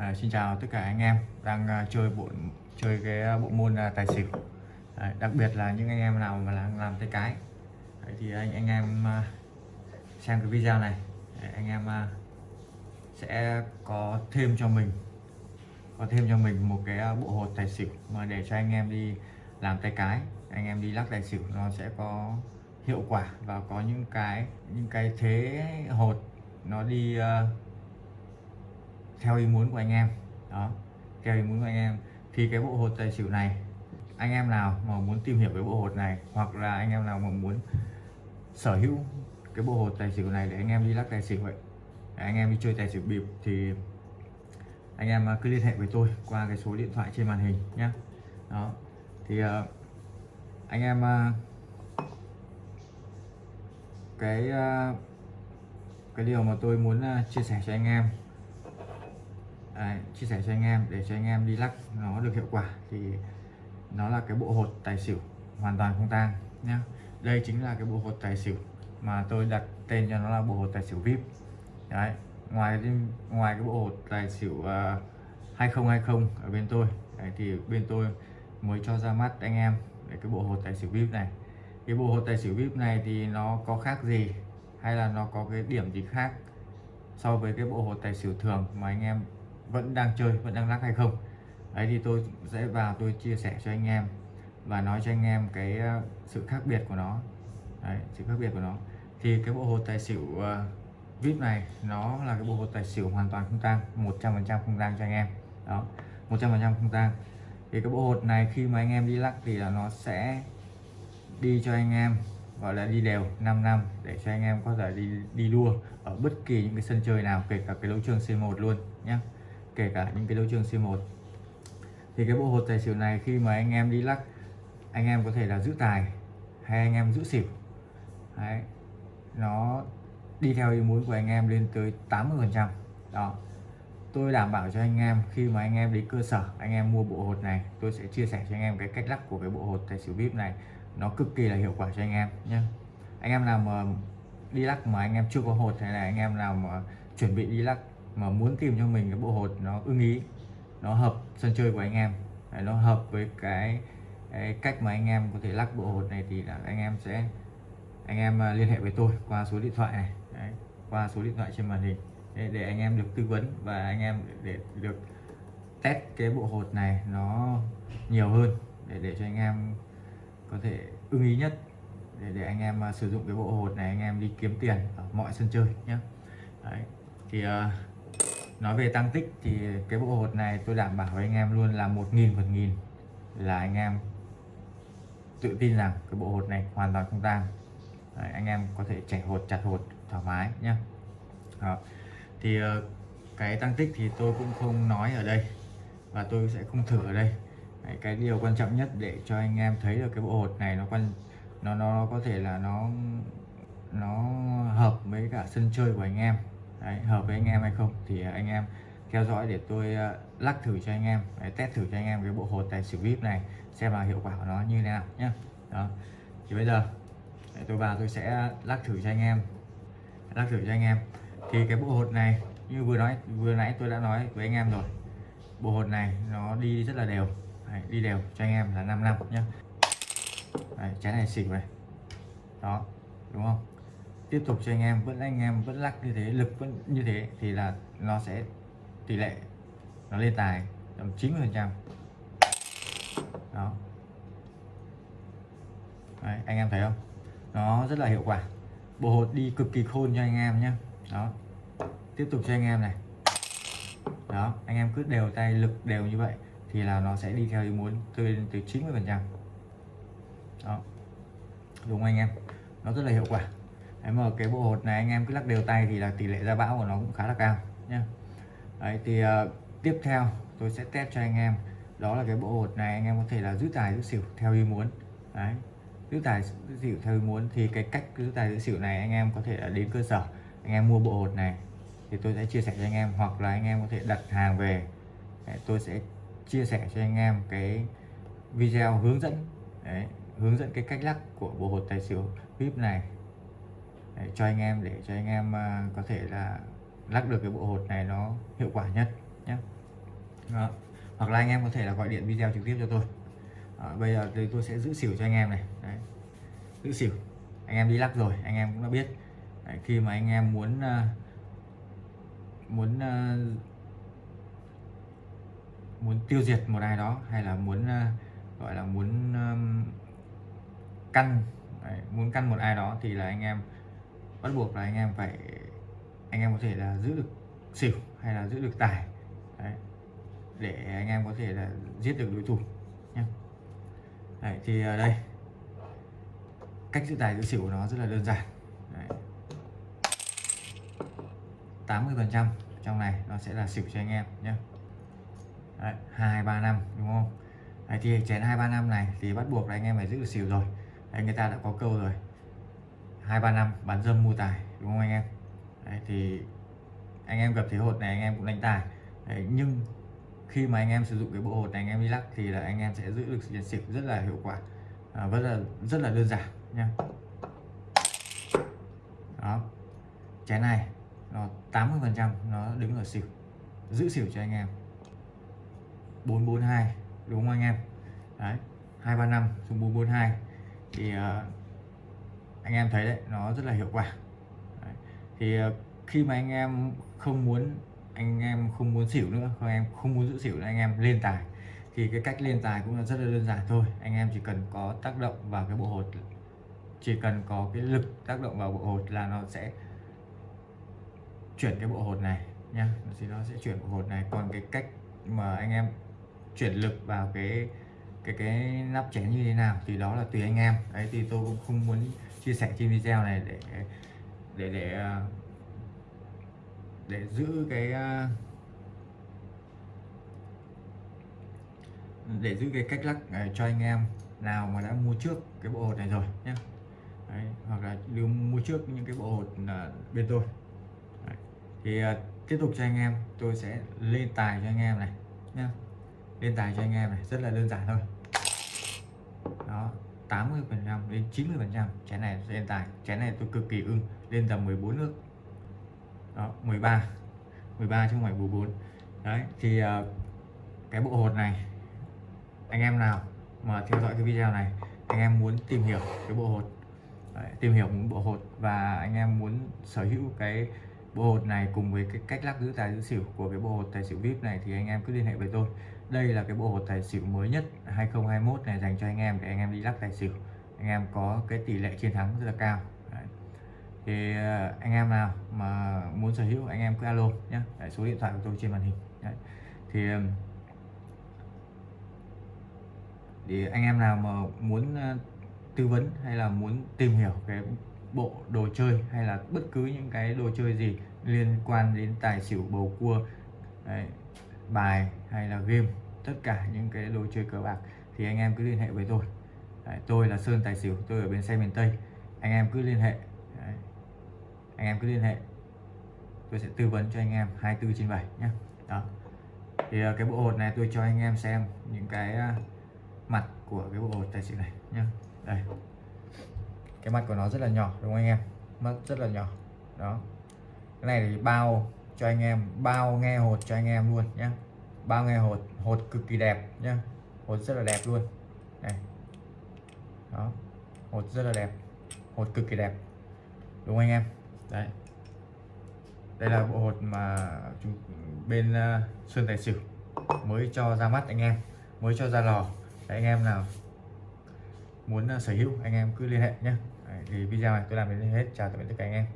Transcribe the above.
À, xin chào tất cả anh em đang uh, chơi bộ chơi cái à, bộ môn uh, tài xỉu. À, đặc biệt là những anh em nào mà đang làm tay cái. Đấy, thì anh anh em uh, xem cái video này. Đấy, anh em uh, sẽ có thêm cho mình có thêm cho mình một cái uh, bộ hột tài xỉu mà để cho anh em đi làm tay cái. Anh em đi lắc tài xỉu nó sẽ có hiệu quả và có những cái những cái thế hột nó đi uh, theo ý muốn của anh em. Đó theo ý muốn của anh em. Thì cái bộ hột tài xỉu này anh em nào mà muốn tìm hiểu cái bộ hột này hoặc là anh em nào mà muốn sở hữu cái bộ hột tài xỉu này để anh em đi lắc tài xỉu vậy để anh em đi chơi tài xỉu bịp thì anh em à, cứ liên hệ với tôi qua cái số điện thoại trên màn hình nhé đó thì uh, anh em uh, cái uh, cái điều mà tôi muốn uh, chia sẻ cho anh em Đấy, chia sẻ cho anh em để cho anh em đi lắc nó được hiệu quả thì nó là cái bộ hột tài xỉu hoàn toàn không tang nhá. Đây chính là cái bộ hột tài xỉu mà tôi đặt tên cho nó là bộ hột tài xỉu vip. Đấy ngoài ngoài cái bộ hột tài xỉu à, uh, 2020 ở bên tôi đấy, thì bên tôi mới cho ra mắt anh em để cái bộ hột tài xỉu vip này. Cái bộ hột tài xỉu vip này thì nó có khác gì hay là nó có cái điểm gì khác so với cái bộ hột tài xỉu thường mà anh em vẫn đang chơi vẫn đang lắc hay không. Đấy thì tôi sẽ vào tôi chia sẻ cho anh em và nói cho anh em cái ờ, sự khác biệt của nó. Đấy, sự khác biệt của nó. Thì cái bộ hột tài xỉu uh, vip này nó là cái bộ hột tài xỉu hoàn toàn không tang 100% không tang cho anh em. Đó 100% không tang. Thì cái bộ hột này khi mà anh em đi lắc thì là nó sẽ đi cho anh em gọi là đi đều 5 năm để cho anh em có thể đi đi đua ở bất kỳ những cái sân chơi nào kể cả cái đấu trường C1 luôn nhé kể cả những cái đấu trường C1 thì cái bộ hột tài xỉu này khi mà anh em đi lắc anh em có thể là giữ tài hay anh em giữ xỉu Đấy. nó đi theo ý muốn của anh em lên tới 80 phần trăm đó tôi đảm bảo cho anh em khi mà anh em đến cơ sở anh em mua bộ hột này tôi sẽ chia sẻ cho anh em cái cách lắc của cái bộ hột tài xỉu vip này nó cực kỳ là hiệu quả cho anh em nhé anh em nào mà đi lắc mà anh em chưa có hột hay là anh em nào mà chuẩn bị đi lắc mà muốn tìm cho mình cái bộ hột nó ưng ý nó hợp sân chơi của anh em. Nó hợp với cái, cái cách mà anh em có thể lắc bộ hột này thì là anh em sẽ anh em à, liên hệ với tôi qua số điện thoại này. Đấy, qua số điện thoại trên màn hình. Để, để anh em được tư vấn và anh em để, để được test cái bộ hột này nó nhiều hơn để để cho anh em có thể ưng ý nhất. Để để anh em à, sử dụng cái bộ hột này anh em đi kiếm tiền ở mọi sân chơi nhé Đấy. thì uh, nói về tăng tích thì cái bộ hột này tôi đảm bảo với anh em luôn là một nghìn phần nghìn là anh em tự tin rằng cái bộ hột này hoàn toàn không tang. Anh em có thể chảy hột chặt hột thoải mái nhé Đó. thì ờ, cái tăng tích thì tôi cũng không nói ở đây và tôi sẽ không thử ở đây. Đấy, cái điều quan trọng nhất để cho anh em thấy được cái bộ hột này nó quan nó nó có thể là nó nó hợp với cả sân chơi của anh em. Đấy, hợp với anh em hay không? Thì à, anh em theo dõi để tôi uh, lắc thử cho anh em Đấy, test thử cho anh em cái bộ hột tài xỉu vip này xem là hiệu quả của nó như thế nào nhé đó. Thì bây giờ Đấy, tôi vào tôi sẽ lắc thử cho anh em lắc thử cho anh em. Thì cái bộ hột này như vừa nói vừa nãy tôi đã nói với anh em rồi bộ hột này nó đi rất là đều. Đấy, đi đều cho anh em là 5 năm nhé Đấy, này xỉu này. Đó đúng không? Tiếp tục cho anh em vẫn anh em vẫn lắc như thế lực vẫn như thế thì là nó sẽ tỷ lệ nó lên tài tầm 90 phần trăm. Đó. Đấy, anh em thấy không? Nó rất là hiệu quả. Bộ hột đi cực kỳ khôn cho anh em nhé đó. Tiếp tục cho anh em này. Đó anh em cứ đều tay lực đều như vậy thì là nó sẽ đi theo ý muốn từ từ 90 phần trăm. Đó. Đúng anh em? Nó rất là hiệu quả. Đấy mà cái bộ hột này anh em cứ lắc đều tay thì là tỷ lệ ra bão của nó cũng khá là cao nha. Đấy thì uh, tiếp theo tôi sẽ test cho anh em. Đó là cái bộ hột này anh em có thể là giữ tài giữ xỉu theo ý muốn. Đấy giữ tài giữ xỉu theo ý muốn thì cái cách giữ tài giữ xỉu này anh em có thể là đến cơ sở anh em mua bộ hột này thì tôi sẽ chia sẻ cho anh em hoặc là anh em có thể đặt hàng về. Đấy, tôi sẽ chia sẻ cho anh em cái video hướng dẫn đấy, hướng dẫn cái cách lắc của bộ hột tài xỉu vip này để cho anh em để cho anh em uh, có thể là lắc được cái bộ hột này nó hiệu quả nhất nhé. Hoặc là anh em có thể là gọi điện video trực tiếp cho tôi. Đó, bây giờ thì tôi sẽ giữ xỉu cho anh em này. Đấy. giữ xỉu. Anh em đi lắc rồi anh em cũng đã biết. Đấy, khi mà anh em muốn uh, muốn uh, muốn tiêu diệt một ai đó hay là muốn uh, gọi là muốn um, căn Đấy, muốn căn một ai đó thì là anh em bắt buộc là anh em phải anh em có thể là giữ được xỉu hay là giữ được tài. Đấy. để anh em có thể là giết được đối thủ nhé Đấy, thì ở đây cách giữ tài giữ xỉu của nó rất là đơn giản. Đấy. 80 phần trăm trong này nó sẽ là xỉu cho anh em nhé Đấy, 2 3 năm đúng không? Đấy, thì chén 2 3 năm này thì bắt buộc là anh em phải giữ được xỉu rồi. Đấy, người ta đã có câu rồi hai ba năm bán dâm mua tài đúng không anh em? Đấy, thì anh em gặp thế hột này anh em cũng đánh tài. Đấy, nhưng khi mà anh em sử dụng cái bộ hột này anh em đi lắc thì là anh em sẽ giữ được tiền xỉu rất là hiệu quả à, rất là rất là đơn giản nha đó chén này nó 80 phần trăm nó đứng ở xỉu giữ xỉu cho anh em. 442 đúng không anh em? Đấy 235 xuống 442 thì uh, anh em thấy đấy, nó rất là hiệu quả. Đấy. thì ờ, khi mà anh em không muốn, anh em không muốn xỉu nữa, không em không muốn giữ xỉu nữa, anh em lên tài. Thì cái cách lên tài cũng là rất là đơn giản thôi. Anh em chỉ cần có tác động vào cái bộ hột, chỉ cần có cái lực tác động vào bộ hột là nó sẽ chuyển cái bộ hột này nha thì nó sẽ chuyển bộ hột này. Còn cái cách mà anh em chuyển lực vào cái cái cái nắp chén như thế nào thì đó là tùy anh em. Đấy thì tôi cũng không muốn chia sẻ trên video này để để để à, để giữ cái à, để giữ cái cách lắc à, cho anh em nào mà đã mua trước cái bộ hột này rồi nhé Đấy, hoặc là đưa mua trước những cái bộ hột bên tôi. Đấy. thì uh, tiếp tục cho anh em tôi sẽ lên tài cho anh em này nhé lên tài cho anh em này rất là đơn giản thôi. Đó 80 phần trăm đến 90 phần trăm trái này lên tài. Trái này tôi cực kỳ ưng lên tầm 14 nước. Đó 13 13 chứ không phải 14 đấy thì uh, cái bộ hột này anh em nào mà theo dõi cái video này anh em muốn tìm hiểu cái bộ hột. Đấy, tìm hiểu một bộ hột và anh em muốn sở hữu cái bộ hột này cùng với cái cách lắc giữ tài giữ xỉu của cái bộ hột tài xỉu vip này thì anh em cứ liên hệ với tôi. Đây là cái bộ hột tài xỉu mới nhất 2021 này dành cho anh em để anh em đi lắc tài xỉu. Anh em có cái tỷ lệ chiến thắng rất là cao. Đấy. thì ờ, anh em nào mà muốn sở hữu anh em cứ alo nhé Đấy, số điện thoại của tôi trên màn hình. Đấy. thì thì anh em nào mà muốn ờ, tư vấn hay là muốn tìm hiểu cái bộ đồ chơi hay là bất cứ những cái đồ chơi gì liên quan đến tài xỉu bầu cua Đấy, bài hay là game tất cả những cái đồ chơi cờ bạc thì anh em cứ liên hệ với tôi. Đấy, tôi là Sơn Tài Xỉu tôi ở bên xe miền Tây. Anh em cứ liên hệ. Đấy. anh em cứ liên hệ. Tôi sẽ tư vấn cho anh em 24 trên 7 nhé. Đó. Thì ờ, cái bộ hột này tôi cho anh em xem những cái ờ, mặt của cái bộ hột tài xỉu này nhé. Đây cái mặt của nó rất là nhỏ đúng không anh em? Mắt rất là nhỏ. Đó. Cái này thì bao cho anh em bao nghe hột cho anh em luôn nhé bao nghe hột hột cực kỳ đẹp nhé hột rất là đẹp luôn. Này. Đó. Hột rất là đẹp. Hột cực kỳ đẹp. Đúng không anh em? Đấy. Đây là bộ hột mà chúng bên ờ, uh, Sơn Tài sử mới cho ra mắt anh em mới cho ra lò. Đấy, anh em nào muốn ờ, sở hữu, anh em cứ liên hệ nhé thì video này tôi làm đến hết. Chào tạm biệt tất cả anh em.